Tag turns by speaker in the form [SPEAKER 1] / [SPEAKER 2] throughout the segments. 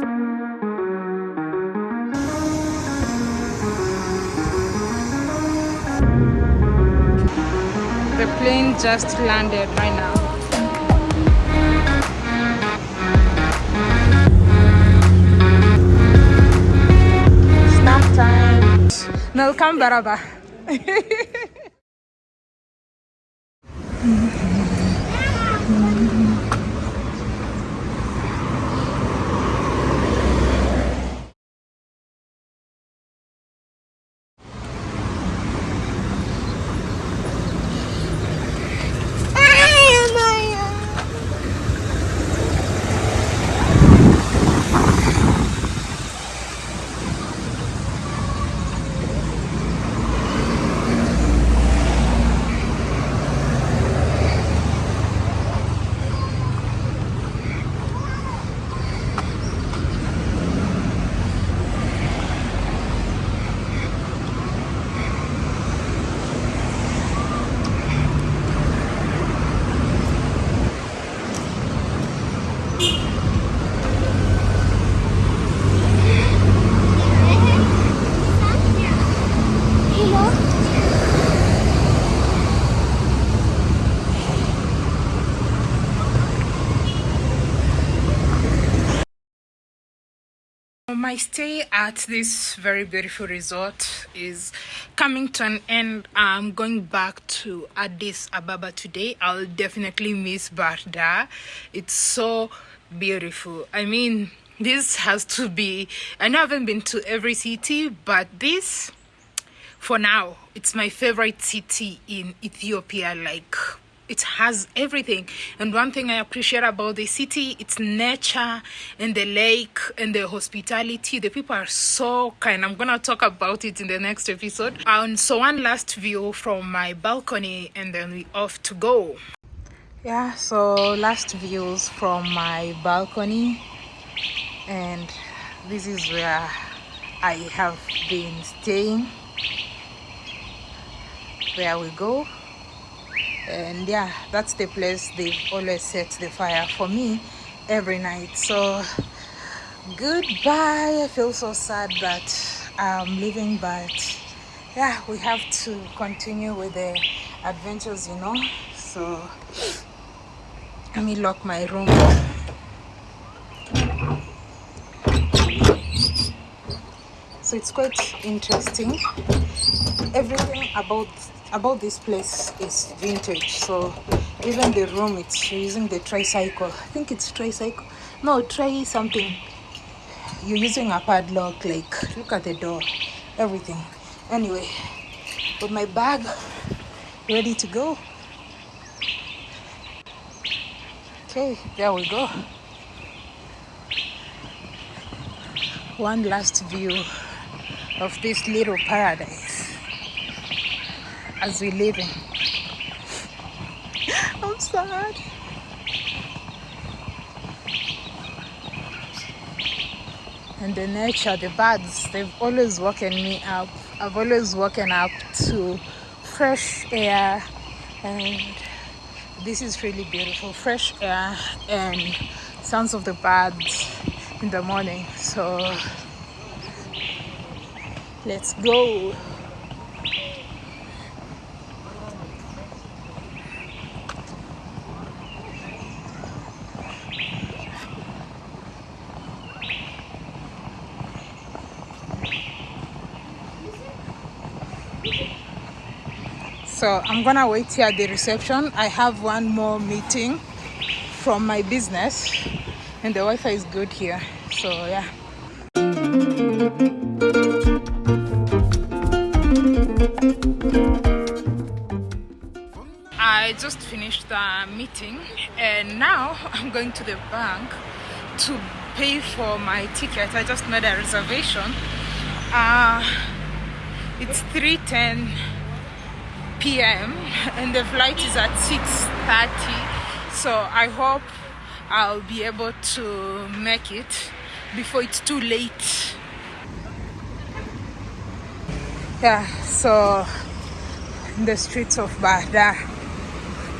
[SPEAKER 1] The plane just landed right now. Snack time. Welcome, Baraba. My stay at this very beautiful resort is coming to an end. I'm going back to Addis Ababa today. I'll definitely miss Bahir Dar. It's so beautiful. I mean, this has to be, I know I haven't been to every city, but this, for now, it's my favorite city in Ethiopia. Like, it has everything. And one thing i appreciate about the city it's nature and the lake and the hospitality. The people are so kind. I'm gonna talk about it in the next episode. And so one last view from my balcony and then we off to go. Yeah so last views from my balcony. And this is where i have been staying. There we go and yeah that's the place they've always set the fire for me every night. So goodbye. I feel so sad that i'm leaving but yeah we have to continue with the adventures you know? So let me lock my room. So it's quite interesting. Everything about about this place is vintage so even the room it's using the tricycle. I think it's tricycle. No try something. You're using a padlock like look at the door everything. Anyway with my bag ready to go. Okay there we go. One last view of this little paradise as we live in. I'm sad. And the nature, the birds, they've always woken me up. I've always woken up to fresh air and this is really beautiful. Fresh air and sounds of the birds in the morning. So let's go. So i'm gonna wait here at the reception i have one more meeting from my business and the wi-fi is good here so yeah I just finished the meeting and now I'm going to the bank to pay for my ticket. I just made a reservation. Uh, it's 310 p.m. and the flight is at 6.30 so I hope I'll be able to make it before it's too late. Yeah so in the streets of Bahir Dar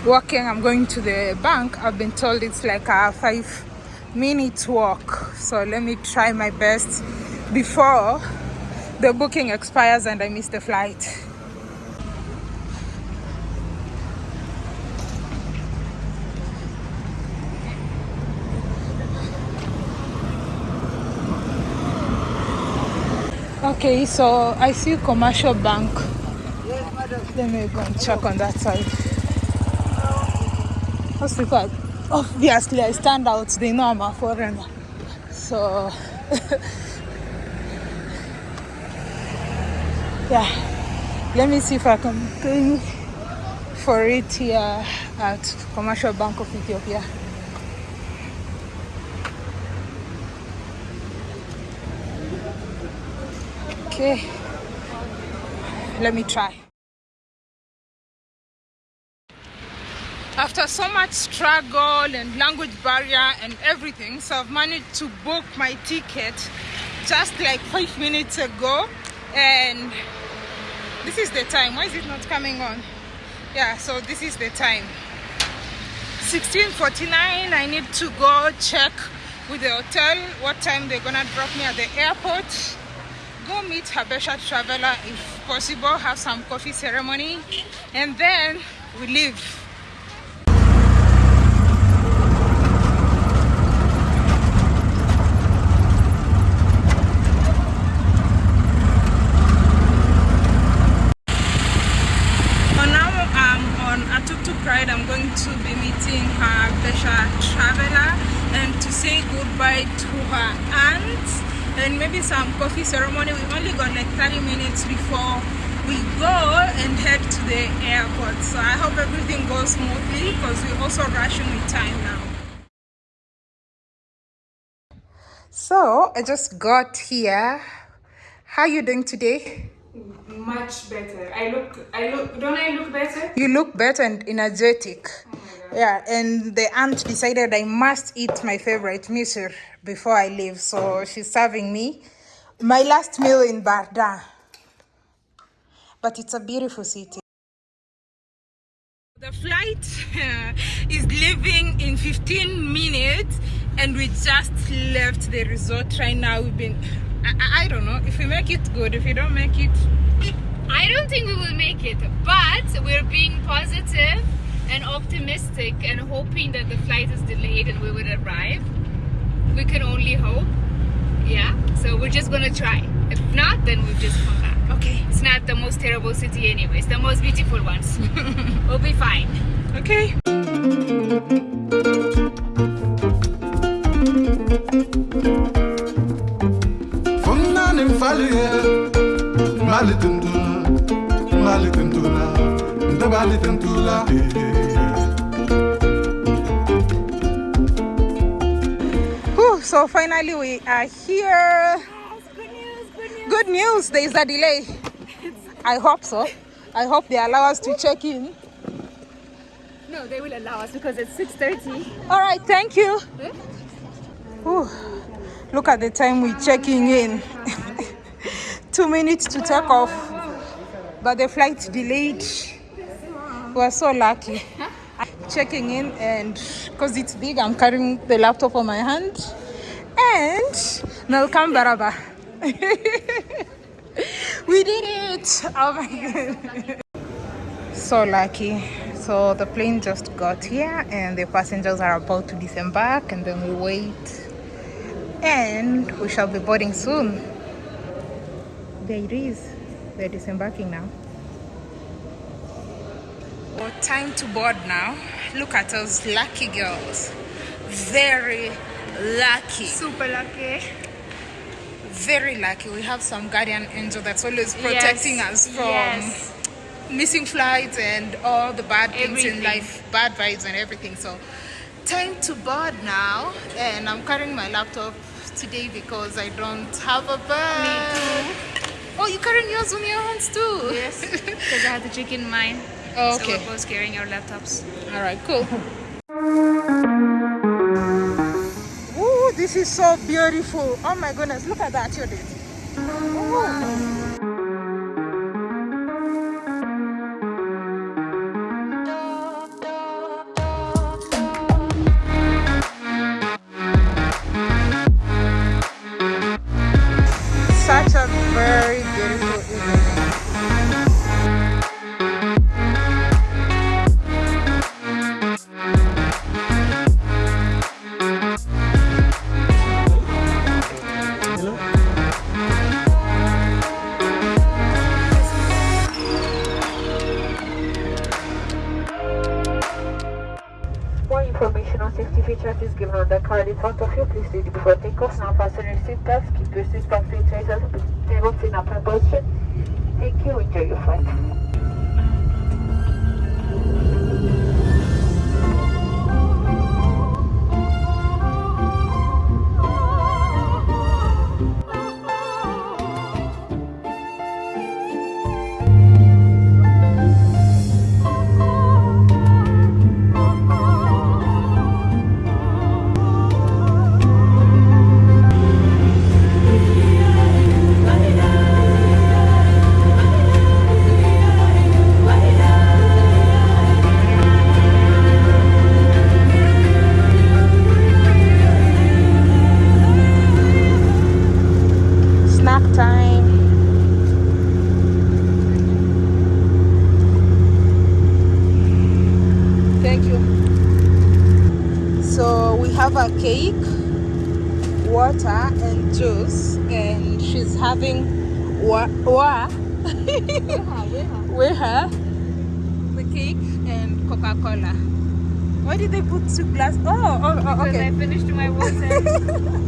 [SPEAKER 1] walking I'm going to the bank. I've been told it's like a five minute walk. So let me try my best before the booking expires and I miss the flight Okay, so I see commercial bank. Let me go and check on that side. That's because obviously I stand out, they know I'm a foreigner. So yeah, let me see if I can pay for it here at Commercial Bank of Ethiopia. Okay, let me try. After so much struggle and language barrier and everything, so I've managed to book my ticket just like five minutes ago and this is the time. Why is it not coming on? Yeah, so this is the time. 1649, I need to go check with the hotel what time they're gonna drop me at the airport go meet Habesha Traveler if possible, have some coffee ceremony, and then we leave. I'm going to be meeting her Traveler and to say goodbye to her aunt and maybe some coffee ceremony. We only got like 30 minutes before we go and head to the airport. So I hope everything goes smoothly because we're also rushing with time now. So I just got here. How are you doing today?
[SPEAKER 2] Much better. I look, I look, don't I look better?
[SPEAKER 1] You look better and energetic. Oh yeah, and the aunt decided I must eat my favorite misir before I leave. So she's serving me my last meal in Bahir Dar. But it's a beautiful city. The flight is leaving in 15 minutes and we just left the resort right now. We've been, I, I don't know, if we make it good, if we don't make it.
[SPEAKER 2] I don't think we will make it, but we're being positive and optimistic and hoping that the flight is delayed and we would arrive we can only hope. Yeah so we're just gonna try. If not then we'll just come back.
[SPEAKER 1] Okay.
[SPEAKER 2] It's not the most terrible city anyways the most beautiful ones. We'll be fine.
[SPEAKER 1] Okay so finally we are here.
[SPEAKER 2] Yes, good news good news.
[SPEAKER 1] Good news there is a delay. I hope so. I hope they allow us to check in.
[SPEAKER 2] No they will allow us because it's 6:30.
[SPEAKER 1] all right thank you. Ooh, look at the time we're checking in. Two minutes to take off. But the flight delayed. We're so lucky. Checking in and because it's big i'm carrying the laptop on my hand and Melkam Baraba. we did it! Oh my god. So lucky. So the plane just got here and the passengers are about to disembark and then we wait. And we shall be boarding soon. There it is. They're disembarking now. Well, time to board now. Look at those lucky girls. Very lucky.
[SPEAKER 2] Super lucky.
[SPEAKER 1] Very lucky. We have some guardian angel that's always protecting yes. us from yes. missing flights and all the bad things everything. in life bad vibes and everything. So time to board now. And i'm carrying my laptop today because i don't have a bag.
[SPEAKER 2] Me too.
[SPEAKER 1] Oh you're carrying yours on your hands too?
[SPEAKER 2] Yes. Because i had the trick in mine.
[SPEAKER 1] oh, okay.
[SPEAKER 2] So we're both carrying our laptops.
[SPEAKER 1] All right cool this is so beautiful oh my goodness look at that Judith oh.
[SPEAKER 3] such a very beautiful evening paralysant office bibliothèques n'a pas solution parce qu'il peut suspendre les trésors de
[SPEAKER 1] votre n'a pas et qui ont été faits. Cake, water, and juice, and she's having wa wa with her the cake and Coca Cola. Why did they put two glass? Oh, oh, oh
[SPEAKER 2] Because
[SPEAKER 1] okay.
[SPEAKER 2] I finished my water.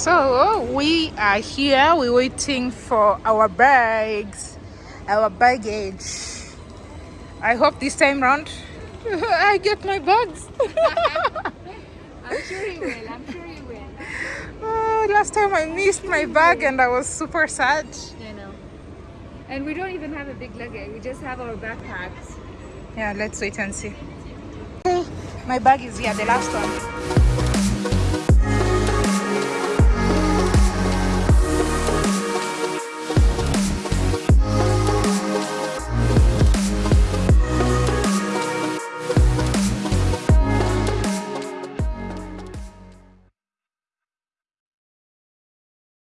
[SPEAKER 1] So we are here. We're waiting for our bags, our baggage. I hope this time round I get my bags.
[SPEAKER 2] I'm sure you will. I'm sure you will.
[SPEAKER 1] Oh, last time I missed my bag and I was super sad.
[SPEAKER 2] I know. And we don't even have a big luggage. We just have our backpacks.
[SPEAKER 1] Yeah, let's wait and see. My bag is here, the last one.